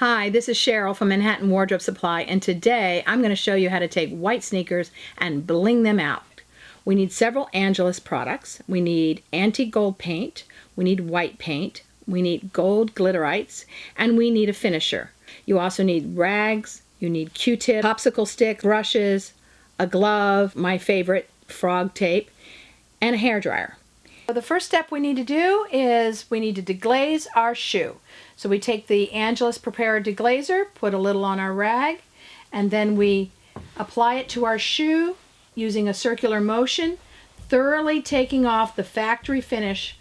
Hi, this is Cheryl from Manhattan Wardrobe Supply and today I'm going to show you how to take white sneakers and bling them out. We need several Angelus products. We need antique gold paint, we need white paint, we need gold glitterites, and we need a finisher. You also need rags, you need Q-tip, popsicle stick, brushes, a glove, my favorite, frog tape, and a hair dryer. The first step we need to do is we need to deglaze our shoe. So we take the Angelus Prepare Deglazer, put a little on our rag, and then we apply it to our shoe using a circular motion, thoroughly taking off the factory finish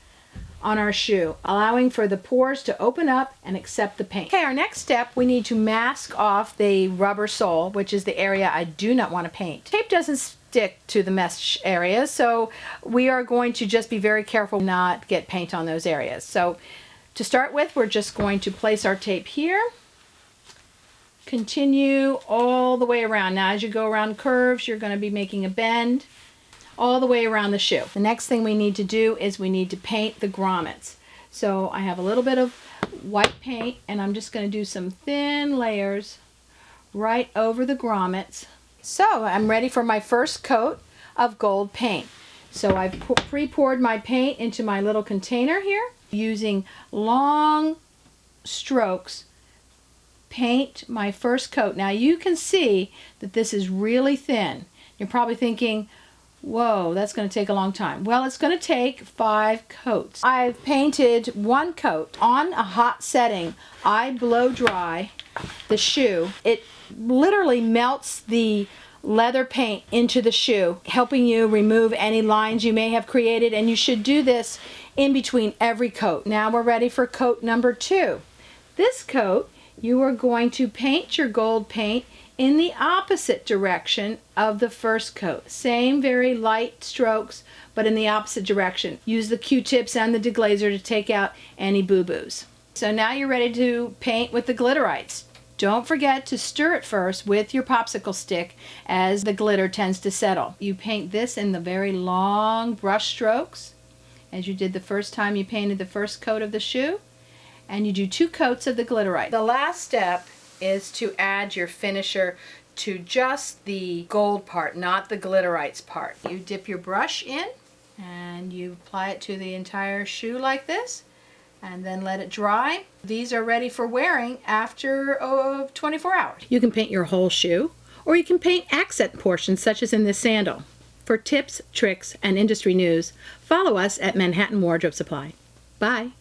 on our shoe, allowing for the pores to open up and accept the paint. Okay, our next step, we need to mask off the rubber sole, which is the area I do not want to paint. Tape doesn't stick to the mesh area, so we are going to just be very careful not get paint on those areas. So to start with, we're just going to place our tape here, continue all the way around. Now as you go around curves, you're going to be making a bend all the way around the shoe. The next thing we need to do is we need to paint the grommets. So I have a little bit of white paint and I'm just going to do some thin layers right over the grommets. So I'm ready for my first coat of gold paint. So I've pre-poured my paint into my little container here using long strokes paint my first coat. Now you can see that this is really thin. You're probably thinking, Whoa, that's going to take a long time. Well, it's going to take five coats. I've painted one coat on a hot setting. I blow dry the shoe. It literally melts the leather paint into the shoe, helping you remove any lines you may have created, and you should do this in between every coat. Now we're ready for coat number two. This coat, you are going to paint your gold paint in the opposite direction of the first coat. Same very light strokes, but in the opposite direction. Use the Q-tips and the deglazer to take out any boo-boos. So now you're ready to paint with the glitterites. Don't forget to stir it first with your popsicle stick as the glitter tends to settle. You paint this in the very long brush strokes as you did the first time you painted the first coat of the shoe and you do two coats of the glitterite. The last step is to add your finisher to just the gold part, not the glitterites part. You dip your brush in and you apply it to the entire shoe like this and then let it dry. These are ready for wearing after uh, 24 hours. You can paint your whole shoe or you can paint accent portions such as in this sandal. For tips, tricks, and industry news, follow us at Manhattan Wardrobe Supply. Bye.